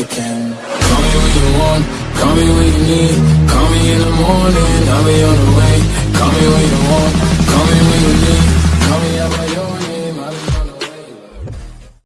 you can Call me when you want, call me when you need Call me in the morning, I'll be on the road.